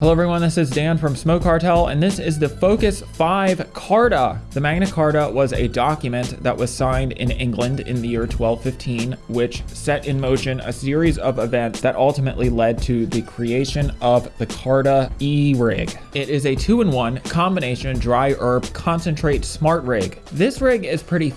Hello everyone, this is Dan from Smoke Cartel, and this is the Focus 5 Carta. The Magna Carta was a document that was signed in England in the year 1215, which set in motion a series of events that ultimately led to the creation of the Carta E-Rig. It is a two-in-one combination dry herb concentrate smart rig. This rig is pretty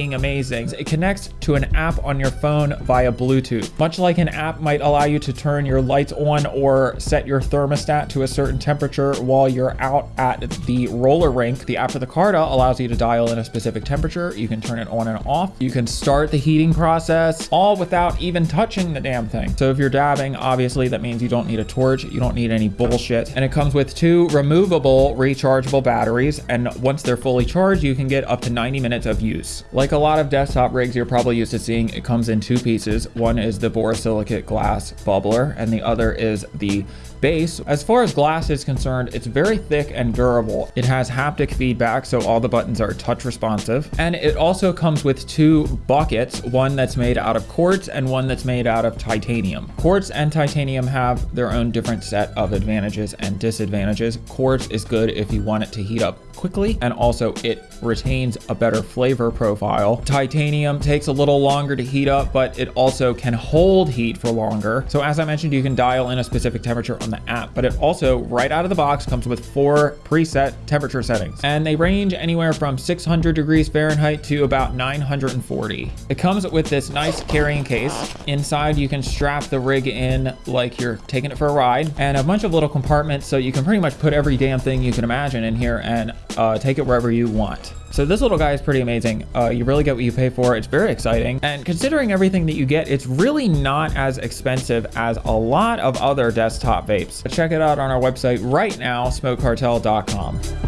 amazing. It connects to an app on your phone via Bluetooth. Much like an app might allow you to turn your lights on or set your thermostat to a certain temperature while you're out at the roller rink, the app for the Carta allows you to dial in a specific temperature. You can turn it on and off. You can start the heating process all without even touching the damn thing. So if you're dabbing, obviously that means you don't need a torch. You don't need any bullshit. And it comes with two removable rechargeable batteries. And once they're fully charged, you can get up to 90 minutes of use. Like a lot of desktop rigs you're probably used to seeing, it comes in two pieces. One is the borosilicate glass bubbler, and the other is the base. As far as glass is concerned, it's very thick and durable. It has haptic feedback, so all the buttons are touch responsive. And it also comes with two buckets, one that's made out of quartz and one that's made out of titanium. Quartz and titanium have their own different set of advantages and disadvantages. Quartz is good if you want it to heat up quickly and also it retains a better flavor profile. Titanium takes a little longer to heat up, but it also can hold heat for longer. So as I mentioned, you can dial in a specific temperature on the app, but it also right out of the box comes with four preset temperature settings and they range anywhere from 600 degrees Fahrenheit to about 940. It comes with this nice carrying case. Inside you can strap the rig in like you're taking it for a ride and a bunch of little compartments so you can pretty much put every damn thing you can imagine in here and uh, take it wherever you want. So this little guy is pretty amazing. Uh, you really get what you pay for. It's very exciting. And considering everything that you get, it's really not as expensive as a lot of other desktop vapes. Check it out on our website right now, smokecartel.com.